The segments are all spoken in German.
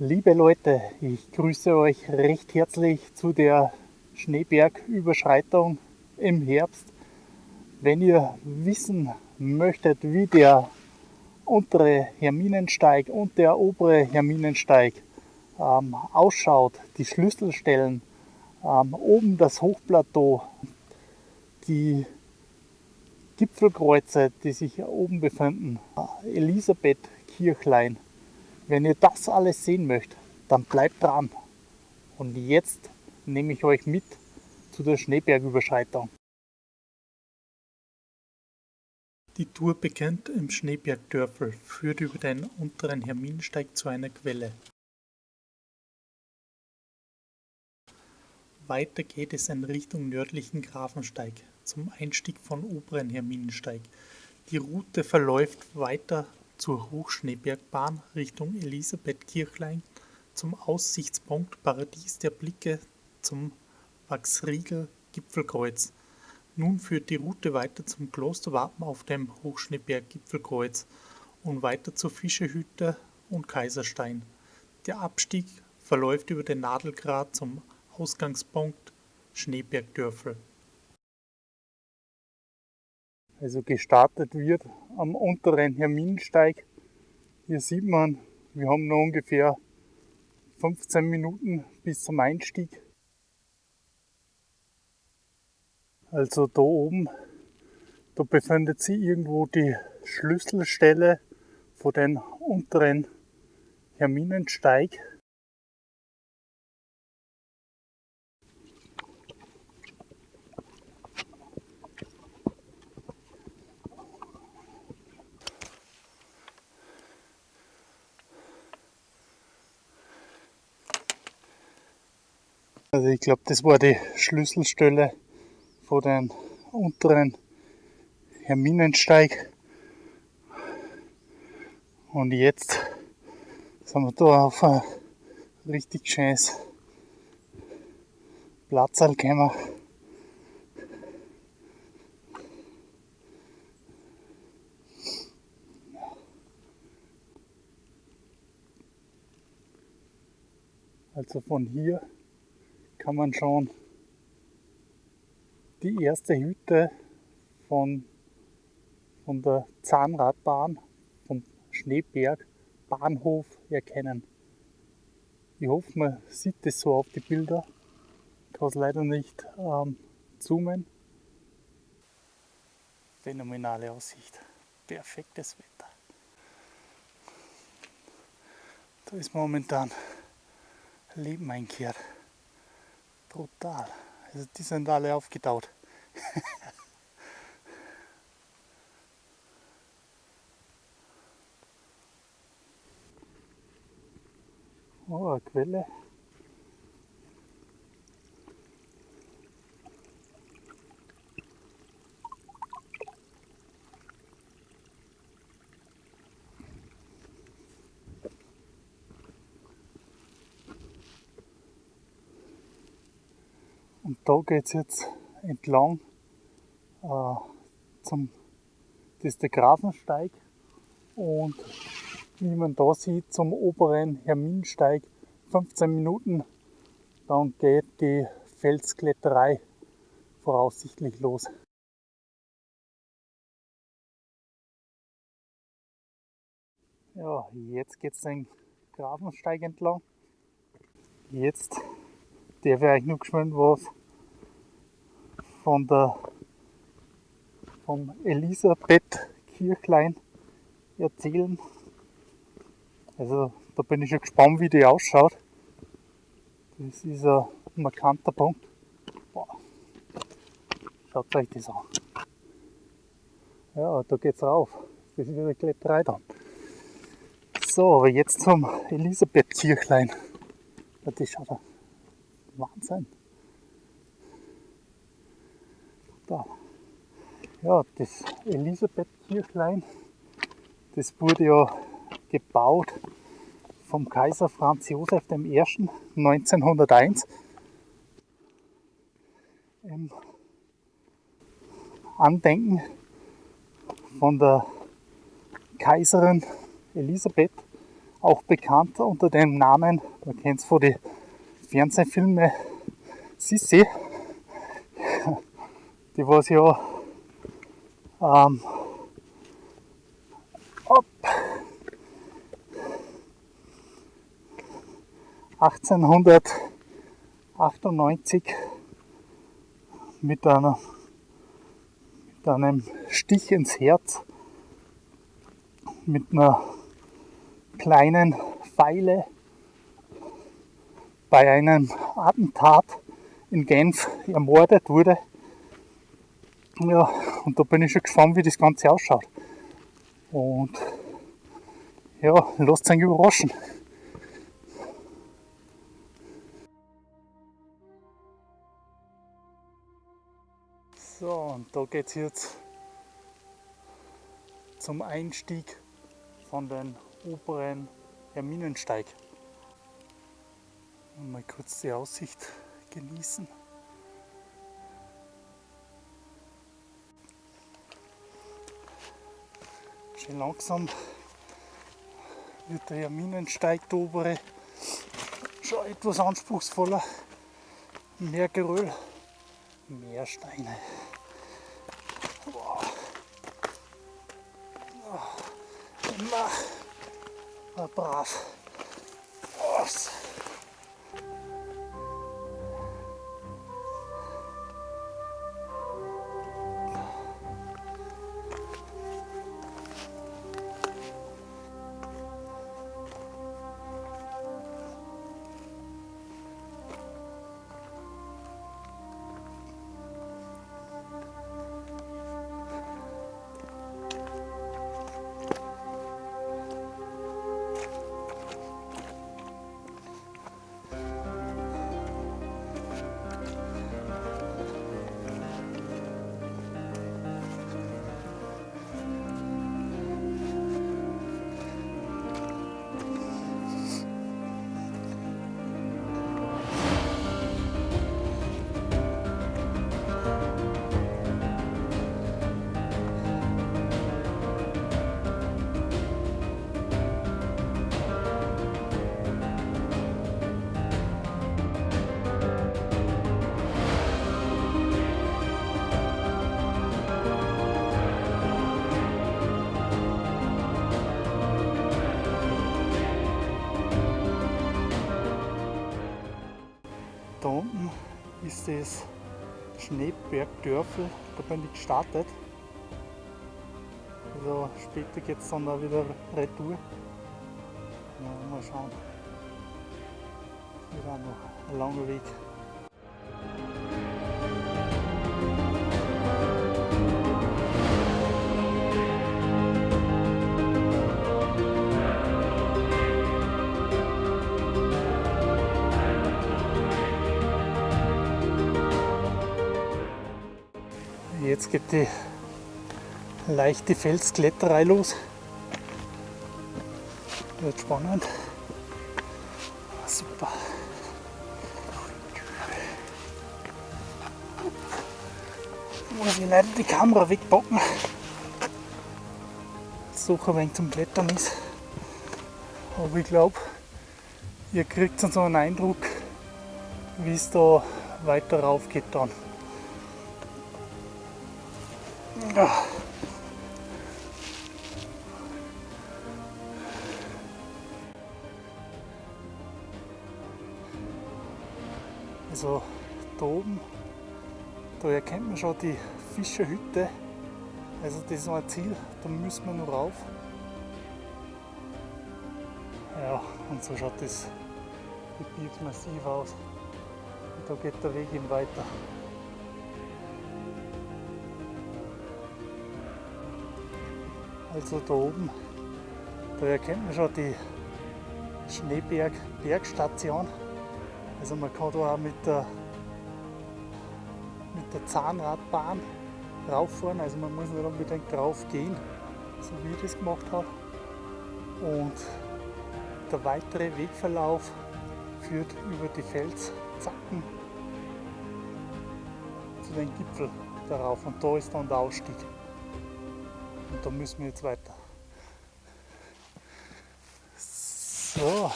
Liebe Leute, ich grüße euch recht herzlich zu der Schneebergüberschreitung im Herbst. Wenn ihr wissen möchtet, wie der untere Herminensteig und der obere Herminensteig ähm, ausschaut, die Schlüsselstellen, ähm, oben das Hochplateau, die Gipfelkreuze, die sich oben befinden, Elisabeth Kirchlein. Wenn ihr das alles sehen möchtet, dann bleibt dran. Und jetzt nehme ich euch mit zu der Schneebergüberschreitung. Die Tour beginnt im Schneebergdörfel, führt über den unteren Herminsteig zu einer Quelle. Weiter geht es in Richtung nördlichen Grafensteig zum Einstieg von oberen Herminensteig. Die Route verläuft weiter zur Hochschneebergbahn Richtung Elisabethkirchlein zum Aussichtspunkt Paradies der Blicke zum Wachsriegel Gipfelkreuz. Nun führt die Route weiter zum Klosterwappen auf dem Hochschneeberg Gipfelkreuz und weiter zur Fischehütte und Kaiserstein. Der Abstieg verläuft über den Nadelgrat zum Ausgangspunkt Schneebergdörfel. Also gestartet wird am unteren Herminsteig. Hier sieht man, wir haben noch ungefähr 15 Minuten bis zum Einstieg. Also da oben, da befindet sich irgendwo die Schlüsselstelle von den unteren Herminensteig. Also ich glaube, das war die Schlüsselstelle von den unteren Herminensteig. Und jetzt sind wir da auf ein richtig schönes Platzal gekommen. Also von hier kann man schon die erste Hütte von, von der Zahnradbahn, vom Schneeberg Bahnhof erkennen. Ich hoffe, man sieht das so auf die Bilder. Ich kann es leider nicht ähm, zoomen. Phänomenale Aussicht. Perfektes Wetter. Da ist momentan Leben einkehrt. Brutal. Also die sind alle aufgetaut. oh, Quelle. Da geht es jetzt entlang äh, zum, das ist der Grafensteig und wie man da sieht zum oberen Herminsteig 15 Minuten, dann geht die Felskletterei voraussichtlich los. Ja, jetzt geht es den Grafensteig entlang. Jetzt darf ich euch noch geschwind was von der vom Elisabeth Kirchlein erzählen. Also da bin ich schon gespannt, wie die ausschaut. Das ist ein markanter Punkt. Boah. Schaut euch das an. Ja, da geht's rauf. Das ist wieder Kletterei dann. So, aber jetzt zum Elisabeth Kirchlein. Das schaut Wahnsinn. Da. Ja, das Elisabeth-Kirchlein, das wurde ja gebaut vom Kaiser Franz Josef I. 1901 im Andenken von der Kaiserin Elisabeth auch bekannt unter dem Namen, man kennt es von den Fernsehfilmen Sissi, die was ja ähm, ab 1898 mit, einer, mit einem Stich ins Herz, mit einer kleinen Pfeile bei einem Attentat in Genf ermordet wurde. Ja, und da bin ich schon gespannt, wie das Ganze ausschaut. Und ja, lasst euch überraschen. So, und da geht es jetzt zum Einstieg von den oberen Herminensteig. Mal kurz die Aussicht genießen. Schön langsam wird der Herminensteig, der obere, schon etwas anspruchsvoller. Mehr Geröll, mehr Steine. Wow. Oh. Immer brav. Schneebergdörfel, da bin ich gestartet. Also später geht es dann auch wieder retour. Ja, mal schauen. Wieder noch ein langer Weg. Jetzt geht die leichte Felskletterei los. Wird spannend. Super. Muss ich leider die Kamera wegpacken. Ein wenig zum Klettern ist. Aber ich glaube, ihr kriegt so einen Eindruck, wie es da weiter rauf geht dann. Ja. Also da oben, da erkennt man schon die Fischerhütte. Also das ist ein Ziel, da müssen wir noch rauf. Ja, und so schaut das Gebiet massiv aus. Und da geht der Weg eben weiter. Also da oben, da erkennt man schon die Schneeberg Bergstation. Also man kann da auch mit der, mit der Zahnradbahn rauffahren, also man muss nicht unbedingt drauf gehen, so wie ich das gemacht habe. Und der weitere Wegverlauf führt über die Felszacken zu den Gipfel darauf und da ist dann der Ausstieg. Und da müssen wir jetzt weiter. So,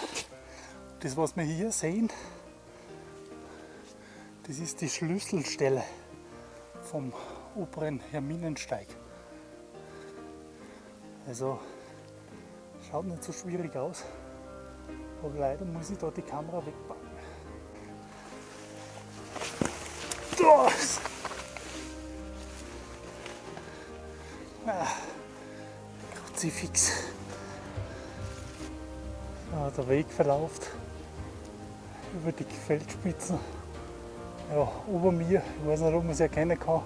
das was wir hier sehen, das ist die Schlüsselstelle vom oberen Herminensteig. Also schaut nicht so schwierig aus, aber leider muss ich da die Kamera wegpacken. Das. Kruzifix. Ja, der Weg verläuft über die Feldspitzen. Ja, über mir, ich weiß nicht, ob man es erkennen kann,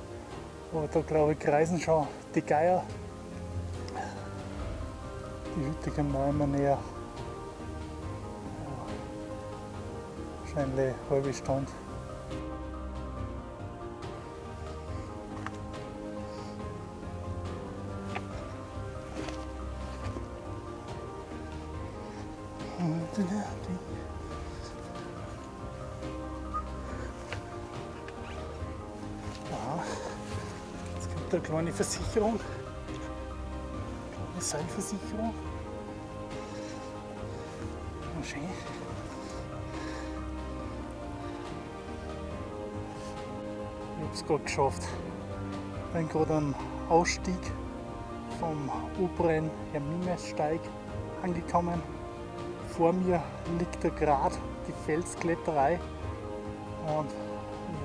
aber da glaube ich kreisen schon die Geier. Die Hütte kommen auch immer näher. Ja, wahrscheinlich eine halbe Stunde. Kommt eine Versicherung, eine Seilversicherung. Oh, schön. Ich habe es gerade geschafft. Bin gerade am Ausstieg vom oberen Herminesteig angekommen. Vor mir liegt da gerade die Felskletterei und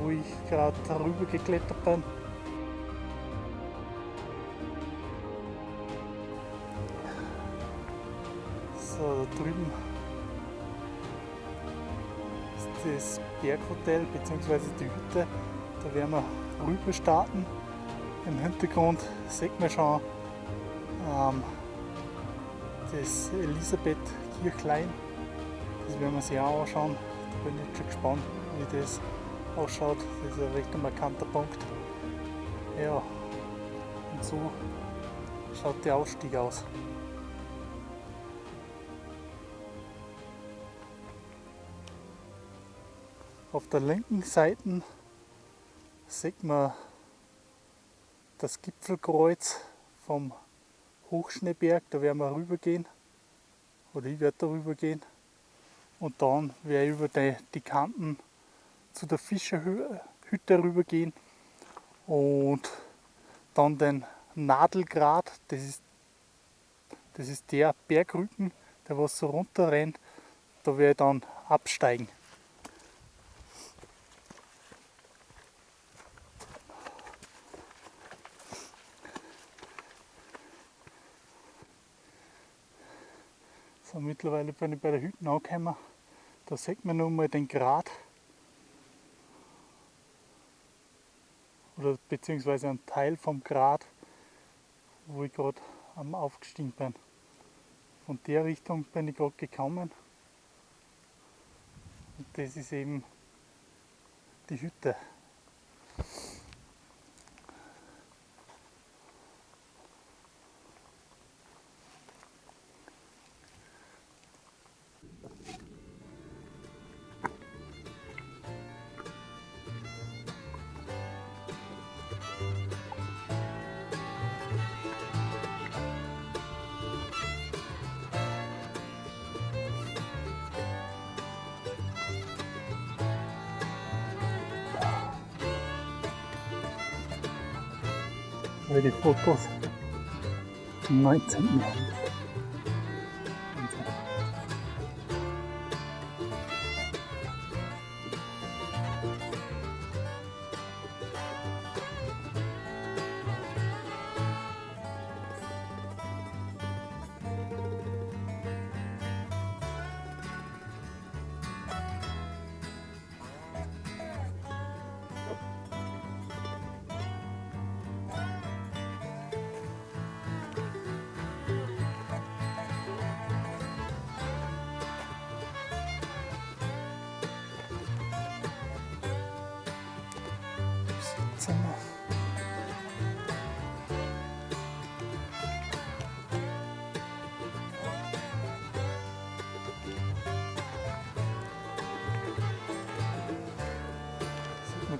wo ich gerade darüber geklettert bin. So, da drüben ist das Berghotel bzw. die Hütte. Da werden wir rüber starten. Im Hintergrund sieht man schon ähm, das Elisabeth Kirchlein. Das werden wir sich auch anschauen. Da bin ich schon gespannt, wie das ausschaut. Das ist ein recht markanter Punkt. Ja, und so schaut der Ausstieg aus. Auf der linken Seite sieht man das Gipfelkreuz vom Hochschneeberg, da werden wir rübergehen. Oder ich werde darüber gehen. Und dann werde ich über die, die Kanten zu der Fischerhütte rübergehen und dann den Nadelgrat, das ist, das ist der Bergrücken, der was so runter rennt, da werde ich dann absteigen. So, mittlerweile bin ich bei der Hütte angekommen. Da sieht man nun mal den Grat. Oder beziehungsweise einen Teil vom Grat, wo ich gerade am aufgestiegen bin. Von der Richtung bin ich gerade gekommen. Und das ist eben die Hütte. Aber die Fotos im 19. Jahrhundert.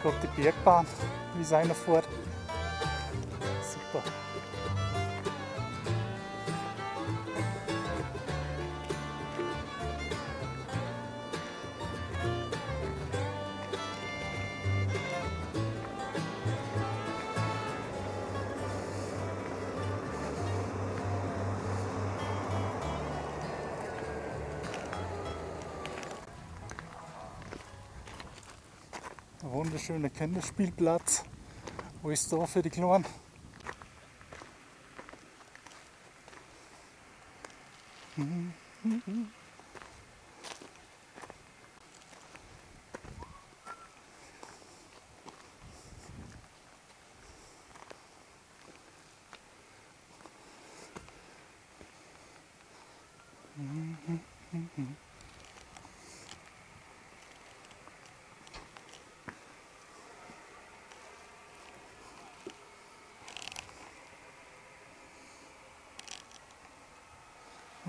Gerade die Bergbahn, wie es einer fährt. Wunderschöner Kinderspielplatz. Alles da für die Kleinen.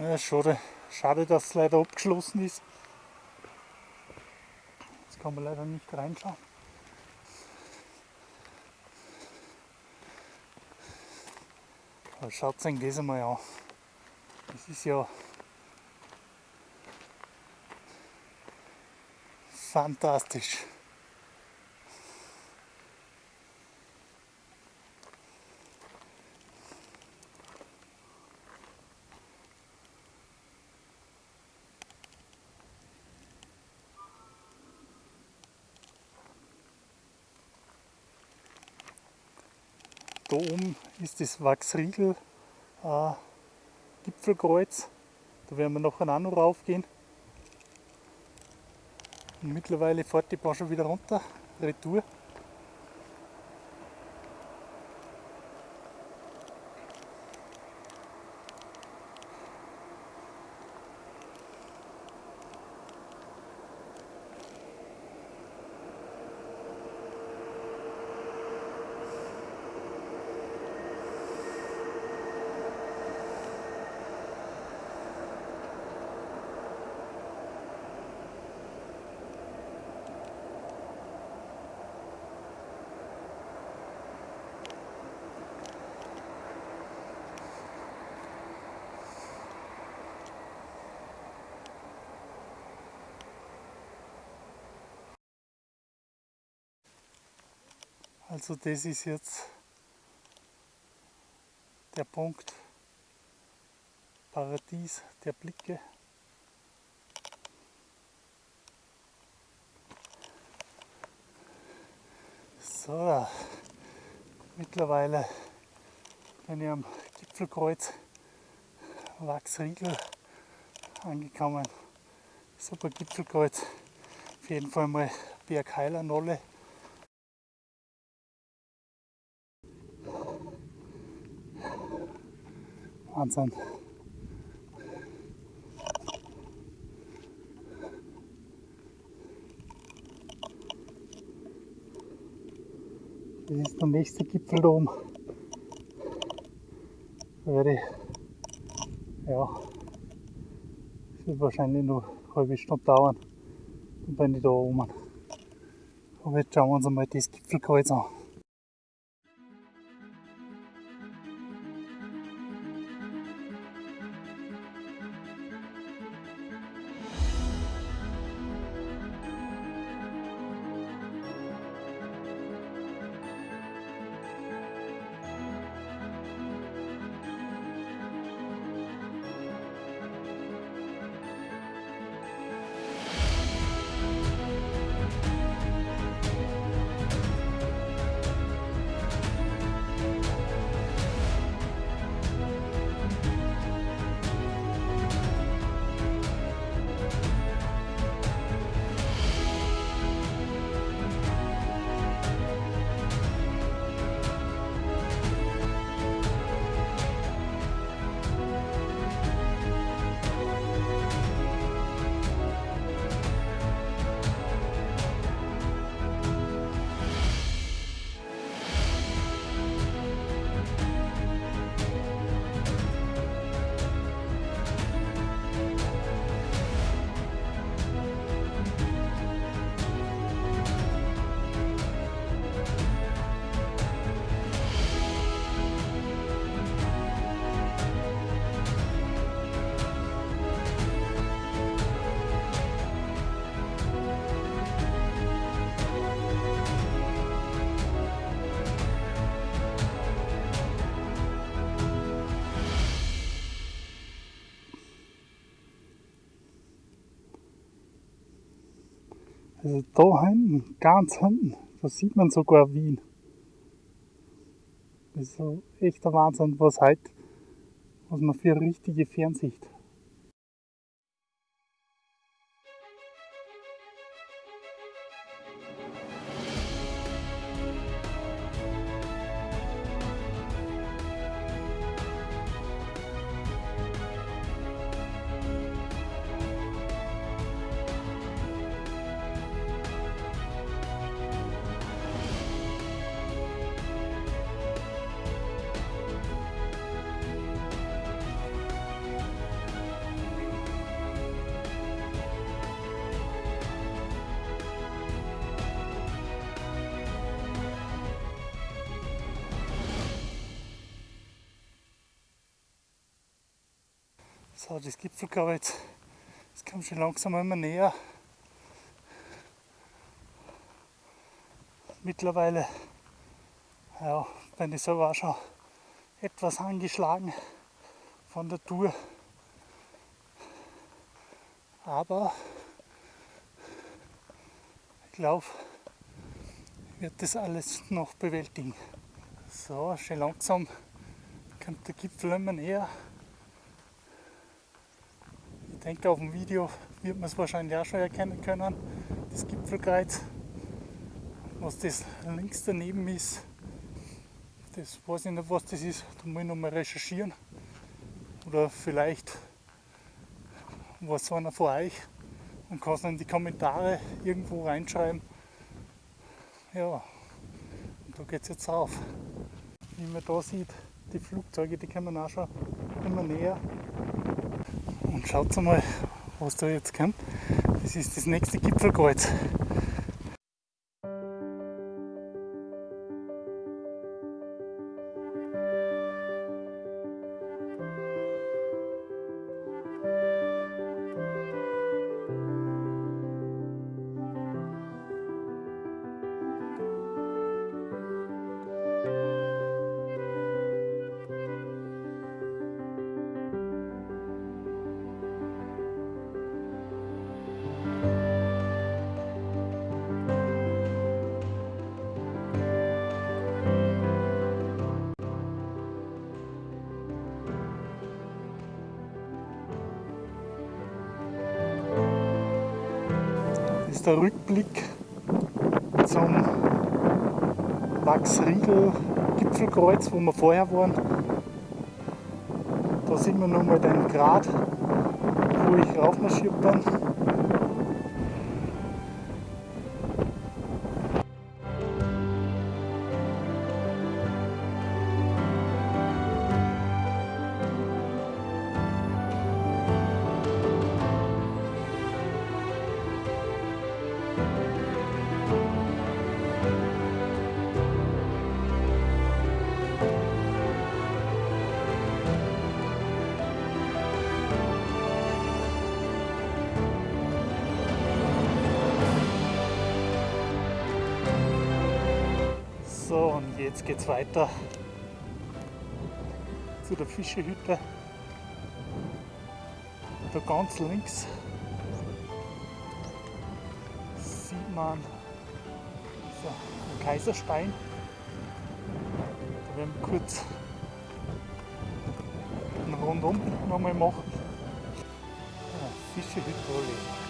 Ja, schade, schade, dass es leider abgeschlossen ist. Jetzt kann man leider nicht reinschauen. Aber schaut euch das einmal an. Das ist ja fantastisch. Oben ist das Wachsriegel äh, Gipfelkreuz. Da werden wir nachher auch noch raufgehen. Und mittlerweile fährt die Bahn schon wieder runter, Retour. Also das ist jetzt der Punkt Paradies der Blicke. So, mittlerweile bin ich am Gipfelkreuz Wachsriegel angekommen. Super Gipfelkreuz. Auf jeden Fall mal Bergheiler Wahnsinn. Das ist der nächste Gipfel da oben. Werde ja, es wird wahrscheinlich noch eine halbe Stunde dauern. Dann bin ich da oben. Aber jetzt schauen wir uns einmal das Gipfelkreuz an. Also da hinten, ganz hinten, da sieht man sogar Wien. Das ist so echter Wahnsinn, was heute, was man für richtige Fernsicht So, das Gipfelkreuz, das kommt schon langsam immer näher. Mittlerweile ja, bin ich selber auch schon etwas angeschlagen von der Tour. Aber ich glaube, ich werde das alles noch bewältigen. So, schon langsam kommt der Gipfel immer näher denke, auf dem Video wird man es wahrscheinlich auch schon erkennen können. Das Gipfelkreuz, was das links daneben ist, das weiß ich nicht, was das ist. Da muss ich noch mal recherchieren. Oder vielleicht was einer von euch und kann es in die Kommentare irgendwo reinschreiben. Ja, und da geht es jetzt auf. Wie man da sieht, die Flugzeuge, die kommen auch schon immer näher. Und schaut mal, was da jetzt kommt. Das ist das nächste Gipfelkreuz. Ist der Rückblick zum Wachsriegel Gipfelkreuz, wo wir vorher waren. Da sehen wir nochmal den Grat, wo ich raufmarschiert bin. Jetzt geht's weiter zu der Fischehütte. Da ganz links sieht man so einen Kaiserstein. Da werden wir kurz einen Rundum nochmal machen. Ja, Fischehütte.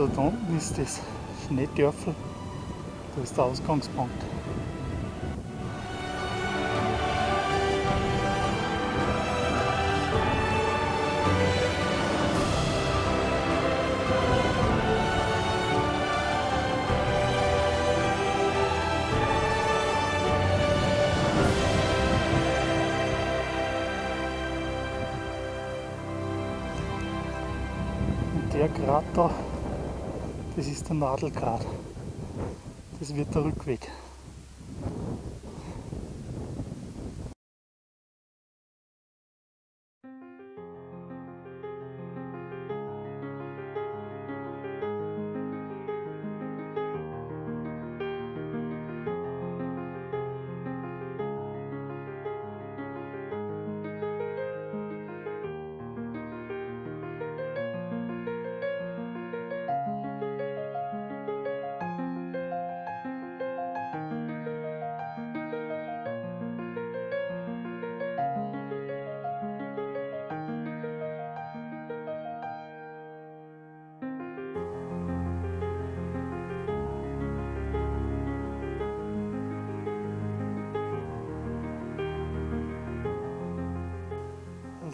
Also da unten ist das Schneedörfel, das ist der Ausgangspunkt. der Krater das ist der Nadelgrat. Das wird der Rückweg.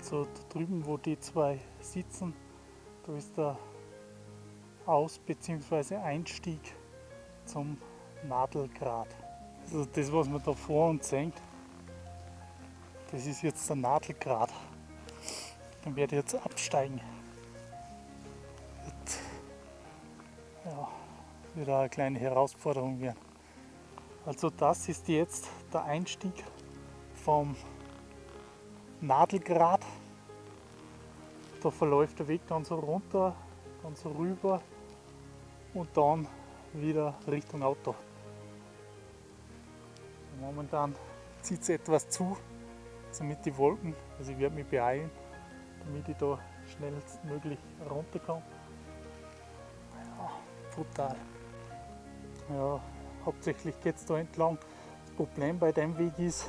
Also da drüben, wo die zwei sitzen, da ist der Aus- bzw. Einstieg zum Nadelgrat. Also das, was man da vor uns sehen, das ist jetzt der Nadelgrat. Dann werde ich jetzt absteigen. Wird, ja, wieder eine kleine Herausforderung werden. Also das ist jetzt der Einstieg vom Nadelgrat. Da verläuft der Weg dann so runter, dann so rüber und dann wieder Richtung Auto. Momentan zieht es etwas zu, somit die Wolken, also ich werde mich beeilen, damit ich da schnellstmöglich runterkomme. Ja, brutal. Ja, hauptsächlich geht es da entlang. Das Problem bei dem Weg ist,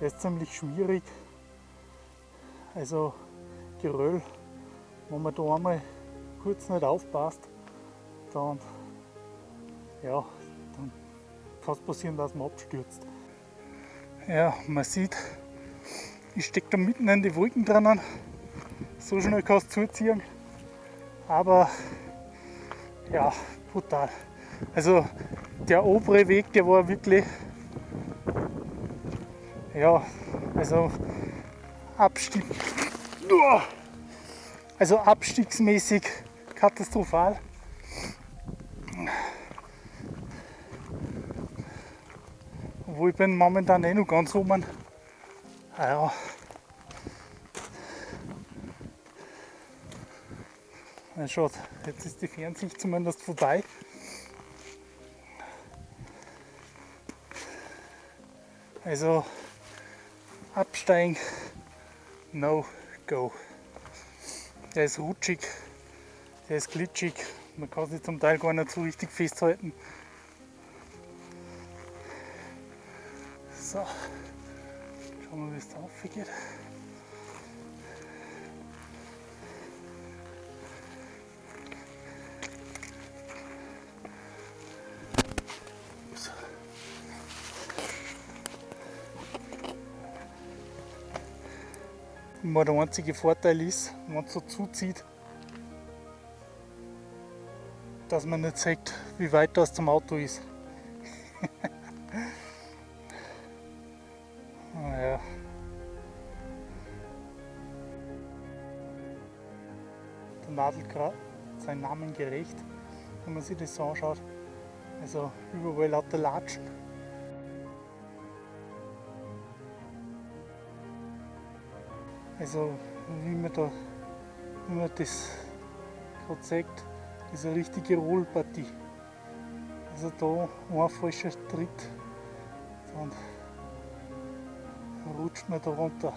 der ist ziemlich schwierig also Geröll, wenn man da einmal kurz nicht aufpasst, dann, ja, dann kann es passieren, dass man abstürzt. Ja, man sieht, ich stecke da mitten in die Wolken drinnen. So schnell kann es zuziehen. Aber ja, brutal. Also der obere Weg, der war wirklich, ja, also Abstieg. Also abstiegsmäßig katastrophal. Obwohl ich bin momentan eh noch ganz oben. Ah ja. Na schaut, jetzt ist die Fernsicht zumindest vorbei. Also absteigen No Go. Der ist rutschig, der ist glitschig, man kann sich zum Teil gar nicht so richtig festhalten. So, schauen wir, wie es da aufgeht. Immer der einzige Vorteil ist, wenn es so zuzieht, dass man nicht sieht, wie weit das zum Auto ist. naja. Der Nadelgrat seinen Namen gerecht, wenn man sich das so anschaut. Also überall lauter Latschen. Also wie man da wie man das gerade das ist eine richtige Rollpartie. Also da ein falscher Tritt, dann rutscht man da runter.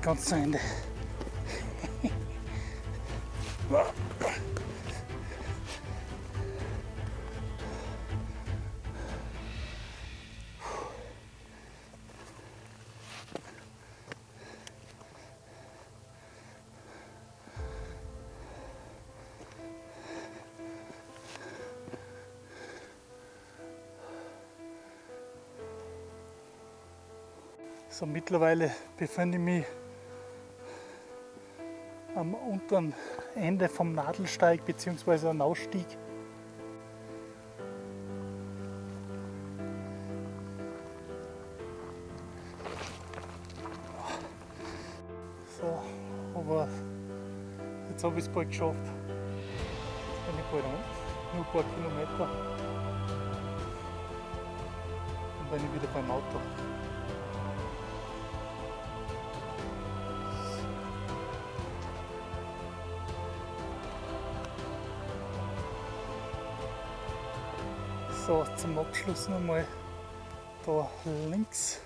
Nicht ganz zu Ende. So, mittlerweile befinde ich mich am unteren Ende vom Nadelsteig bzw. am Ausstieg. So, aber jetzt habe ich es bald geschafft. Jetzt bin ich bald unten, nur ein paar Kilometer. Dann bin ich wieder beim Auto. So, zum Abschluss nochmal da links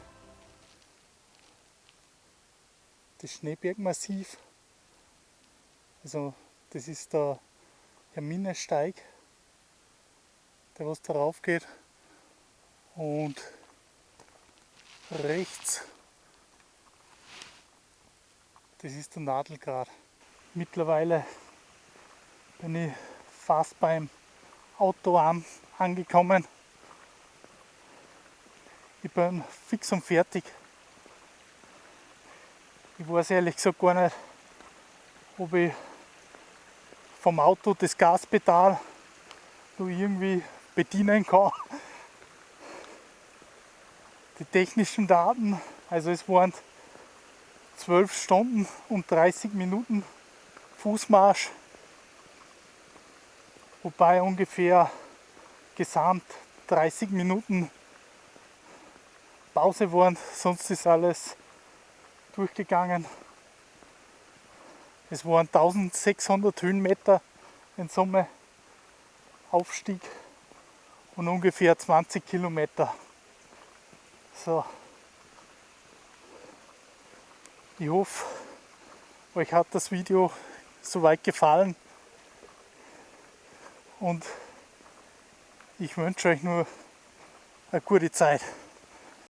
das Schneebergmassiv. Also das ist der Herminesteig, der was darauf geht. Und rechts, das ist der Nadelgrad. Mittlerweile bin ich fast beim Autoarm angekommen. Ich bin fix und fertig. Ich weiß ehrlich gesagt gar nicht, ob ich vom Auto das Gaspedal noch irgendwie bedienen kann. Die technischen Daten, also es waren 12 Stunden und 30 Minuten Fußmarsch wobei ungefähr gesamt 30 Minuten Pause waren, sonst ist alles durchgegangen. Es waren 1600 Höhenmeter in Summe Aufstieg und ungefähr 20 Kilometer. So. Ich hoffe, euch hat das Video soweit gefallen und ich wünsche euch nur eine gute Zeit.